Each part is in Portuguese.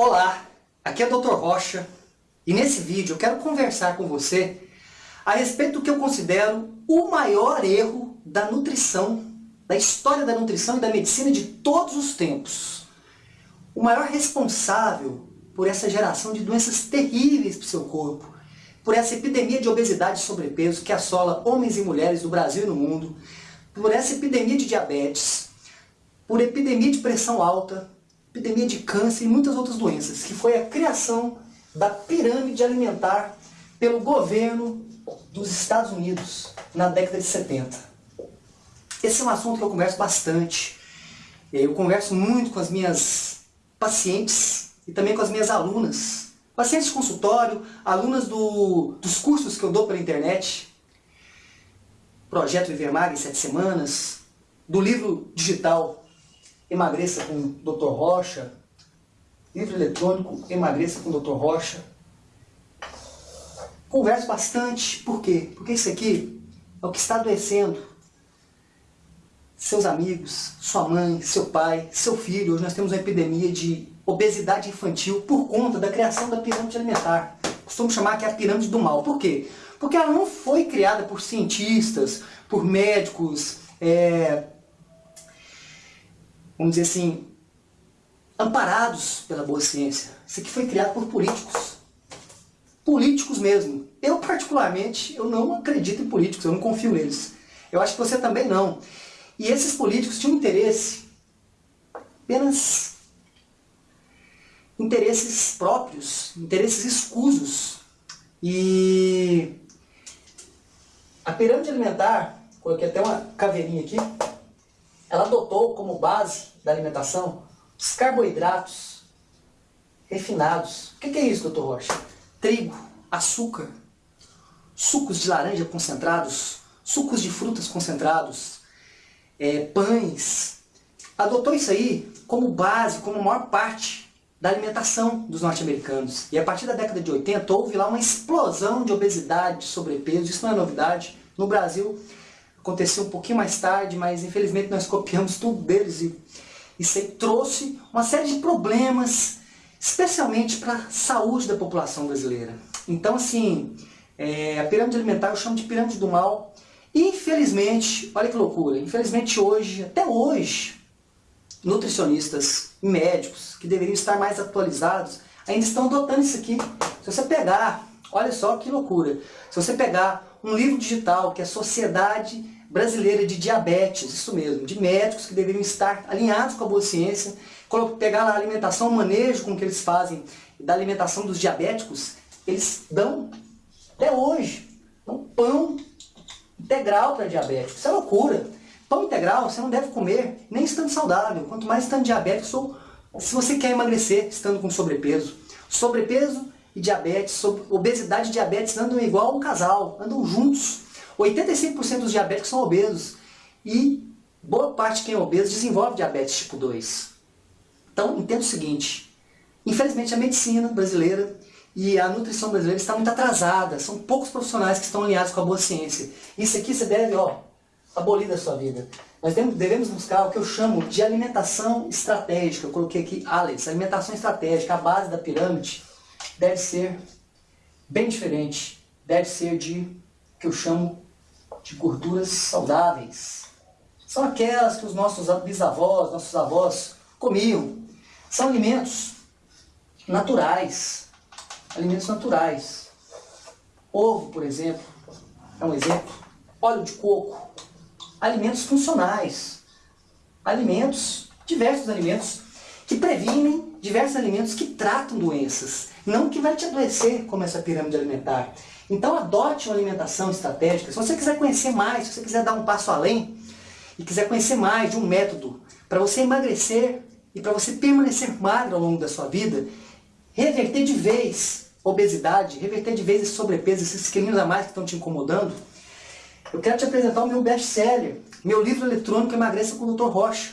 Olá, aqui é o Dr. Rocha e nesse vídeo eu quero conversar com você a respeito do que eu considero o maior erro da nutrição, da história da nutrição e da medicina de todos os tempos. O maior responsável por essa geração de doenças terríveis para o seu corpo, por essa epidemia de obesidade e sobrepeso que assola homens e mulheres do Brasil e no mundo, por essa epidemia de diabetes, por epidemia de pressão alta, epidemia de câncer e muitas outras doenças, que foi a criação da pirâmide alimentar pelo governo dos Estados Unidos na década de 70. Esse é um assunto que eu converso bastante. Eu converso muito com as minhas pacientes e também com as minhas alunas. Pacientes de consultório, alunas do, dos cursos que eu dou pela internet. Projeto Viver Magra em 7 semanas. Do livro digital Emagreça com o Dr. Rocha, livro eletrônico Emagreça com o Dr. Rocha. Converso bastante, por quê? Porque isso aqui é o que está adoecendo seus amigos, sua mãe, seu pai, seu filho. Hoje nós temos uma epidemia de obesidade infantil por conta da criação da pirâmide alimentar. Costumo chamar que é a pirâmide do mal. Por quê? Porque ela não foi criada por cientistas, por médicos, é, vamos dizer assim, amparados pela boa ciência. Isso aqui foi criado por políticos. Políticos mesmo. Eu, particularmente, eu não acredito em políticos, eu não confio neles. Eu acho que você também não. E esses políticos tinham interesse, apenas interesses próprios, interesses escusos. E a pirâmide alimentar, coloquei até uma caveirinha aqui, ela adotou como base da alimentação os carboidratos refinados. O que é isso, doutor Rocha? Trigo, açúcar, sucos de laranja concentrados, sucos de frutas concentrados, é, pães. Adotou isso aí como base, como maior parte da alimentação dos norte-americanos. E a partir da década de 80 houve lá uma explosão de obesidade, de sobrepeso, isso não é novidade. No Brasil aconteceu um pouquinho mais tarde, mas infelizmente nós copiamos tudo deles e isso aí trouxe uma série de problemas, especialmente para a saúde da população brasileira. Então assim, é, a pirâmide alimentar eu chamo de pirâmide do mal. Infelizmente, olha que loucura, infelizmente hoje, até hoje, nutricionistas e médicos que deveriam estar mais atualizados ainda estão adotando isso aqui. Se você pegar, olha só que loucura, se você pegar um livro digital que é Sociedade Brasileira de Diabetes, isso mesmo, de médicos que deveriam estar alinhados com a boa ciência, pegar a alimentação, o manejo com que eles fazem da alimentação dos diabéticos, eles dão, até hoje, um pão integral para diabético. Isso é loucura. Pão integral você não deve comer nem estando saudável, quanto mais estando diabético, ou se você quer emagrecer estando com sobrepeso. Sobrepeso e diabetes, obesidade e diabetes andam igual um casal, andam juntos. 85% dos diabéticos são obesos e boa parte de quem é obeso desenvolve diabetes tipo 2. Então, entenda o seguinte, infelizmente a medicina brasileira e a nutrição brasileira está muito atrasada, são poucos profissionais que estão alinhados com a boa ciência. Isso aqui você deve, ó, abolir da sua vida. Nós devemos buscar o que eu chamo de alimentação estratégica. Eu coloquei aqui ALES, alimentação estratégica, a base da pirâmide deve ser bem diferente. Deve ser de que eu chamo de gorduras saudáveis. São aquelas que os nossos bisavós, nossos avós comiam. São alimentos naturais. Alimentos naturais. Ovo, por exemplo, é um exemplo. Óleo de coco. Alimentos funcionais. Alimentos, diversos alimentos, que previnem diversos alimentos que tratam doenças. Não que vai te adoecer, como essa pirâmide alimentar. Então adote uma alimentação estratégica. Se você quiser conhecer mais, se você quiser dar um passo além e quiser conhecer mais de um método para você emagrecer e para você permanecer magro ao longo da sua vida, reverter de vez obesidade, reverter de vez esse sobrepeso, esses quilinhos a mais que estão te incomodando, eu quero te apresentar o meu best-seller, meu livro eletrônico Emagreça com o Dr. Rocha.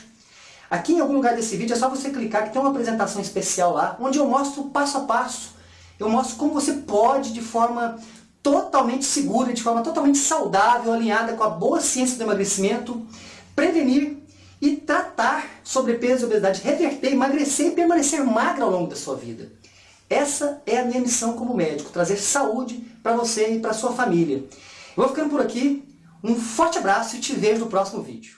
Aqui em algum lugar desse vídeo é só você clicar que tem uma apresentação especial lá, onde eu mostro passo a passo. Eu mostro como você pode, de forma totalmente segura, de forma totalmente saudável, alinhada com a boa ciência do emagrecimento, prevenir e tratar sobrepeso e obesidade, reverter, emagrecer e permanecer magra ao longo da sua vida. Essa é a minha missão como médico, trazer saúde para você e para sua família. Eu vou ficando por aqui, um forte abraço e te vejo no próximo vídeo.